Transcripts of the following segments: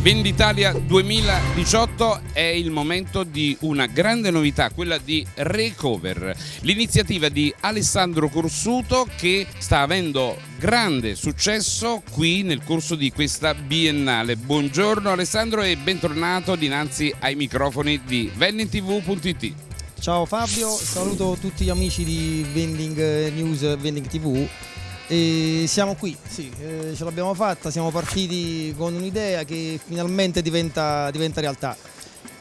Venditalia 2018 è il momento di una grande novità, quella di Recover, l'iniziativa di Alessandro Corsuto che sta avendo grande successo qui nel corso di questa biennale. Buongiorno Alessandro e bentornato dinanzi ai microfoni di vendingtv.it. Ciao Fabio, saluto tutti gli amici di Vending News e Vending TV e siamo qui, sì, eh, ce l'abbiamo fatta, siamo partiti con un'idea che finalmente diventa, diventa realtà.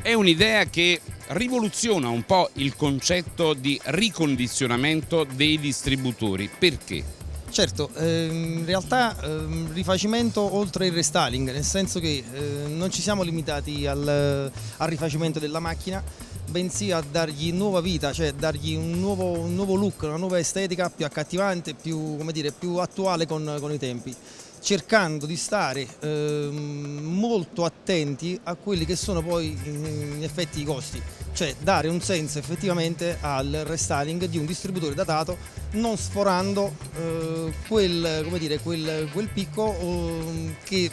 È un'idea che rivoluziona un po' il concetto di ricondizionamento dei distributori. Perché? Certo, ehm, in realtà ehm, rifacimento oltre il restyling, nel senso che eh, non ci siamo limitati al, al rifacimento della macchina, bensì a dargli nuova vita, cioè dargli un nuovo, un nuovo look, una nuova estetica più accattivante, più, dire, più attuale con, con, i tempi, cercando di stare eh, molto attenti a quelli che sono poi in, effetti i costi, cioè dare un senso effettivamente al restyling di un distributore datato non sforando eh, quel, dire, quel, quel, picco eh, che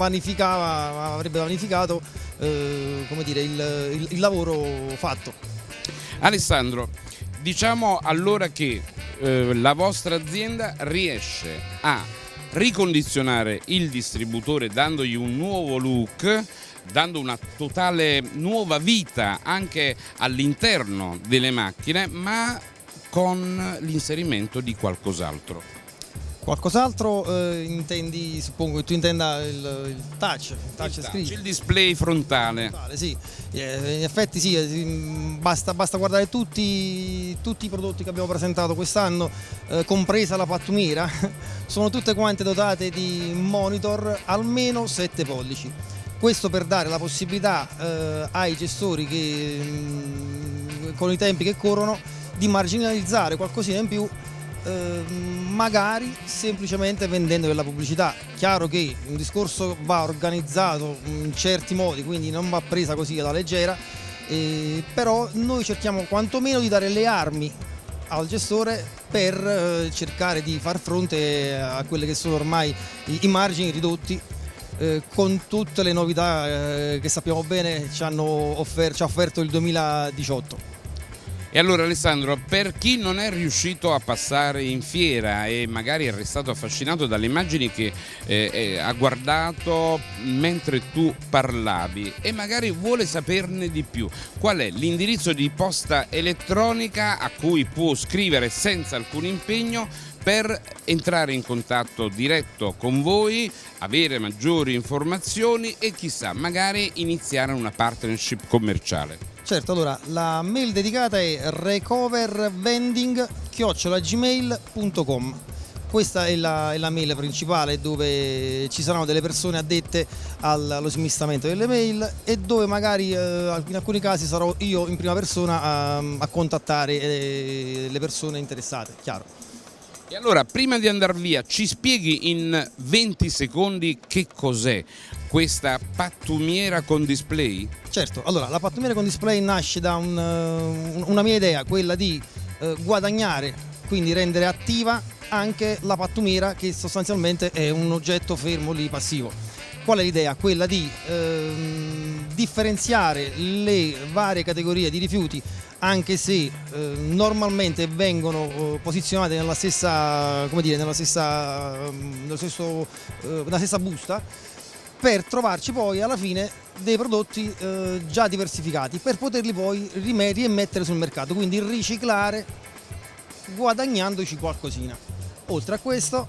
vanificava, avrebbe vanificato eh, dire, il, il, il lavoro fatto. Alessandro, diciamo allora che eh, la vostra azienda riesce a ricondizionare il distributore dandogli un nuovo look dando una totale nuova vita anche all'interno delle macchine ma con l'inserimento di qualcos'altro. Qualcos'altro eh, intendi, suppongo che tu intenda il, il touch, il touch il, touch, il display frontale. frontale sì. eh, in effetti sì, eh, basta, basta guardare tutti, tutti, i prodotti che abbiamo presentato quest'anno, eh, compresa la pattumiera, sono tutte quante dotate di monitor almeno 7 pollici. Questo per dare la possibilità eh, ai gestori che mh, mm, con i tempi che corrono di marginalizzare qualcosina in più eh, magari semplicemente vendendo della pubblicità. Chiaro che un discorso va organizzato in certi modi, quindi non va presa così alla leggera, eh, però noi cerchiamo quantomeno di dare le armi al gestore per eh, cercare di far fronte a quelli che sono ormai i, i margini ridotti eh, con tutte le novità eh, che sappiamo bene ci, offer ci ha offerto il 2018. E allora Alessandro, per chi non è riuscito a passare in fiera e magari è restato affascinato dalle immagini che eh, eh, ha guardato mentre tu parlavi e magari vuole saperne di più, qual è l'indirizzo di posta elettronica a cui può scrivere senza alcun impegno per entrare in contatto diretto con voi, avere maggiori informazioni e chissà, magari iniziare una partnership commerciale. Certo, allora la mail dedicata è recovervending.gmail.com questa è la, è la, mail principale dove ci saranno delle persone addette allo smistamento delle mail e dove magari eh, in alcuni casi sarò io in prima persona a, a contattare eh, le persone interessate, chiaro. E allora, prima di andare via, ci spieghi in 20 secondi che cos'è questa pattumiera con display? Certo, allora la pattumiera con display nasce da un, uh, una mia idea, quella di uh, guadagnare, quindi rendere attiva anche la pattumiera che sostanzialmente è un oggetto fermo lì passivo. Qual è l'idea? Quella di uh, differenziare le varie categorie di rifiuti anche se eh, normalmente vengono eh, posizionate nella stessa, dire, nella stessa, stesso, eh, nella stessa busta per trovarci poi alla fine dei prodotti eh, già diversificati per poterli poi rimettere sul mercato, quindi riciclare guadagnandoci qualcosina. Oltre a questo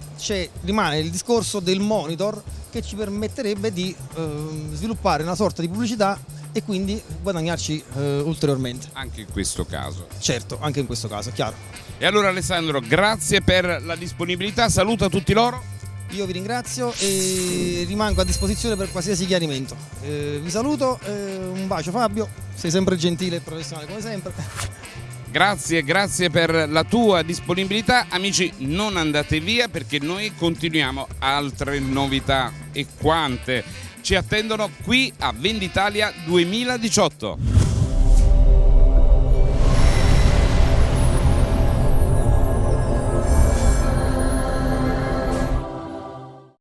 rimane il discorso del monitor che ci permetterebbe di eh, sviluppare una sorta di pubblicità e quindi guadagnarci eh, ulteriormente. Anche in questo caso. Certo, anche in questo caso, chiaro. E allora Alessandro, grazie per la disponibilità, saluta tutti loro. Io vi ringrazio e rimango a disposizione per qualsiasi chiarimento. Eh, vi saluto, eh, un bacio Fabio, sei sempre gentile e professionale come sempre. Grazie, grazie per la tua disponibilità. Amici, non andate via perché noi continuiamo altre novità e quante ci attendono qui a Venditalia 2018.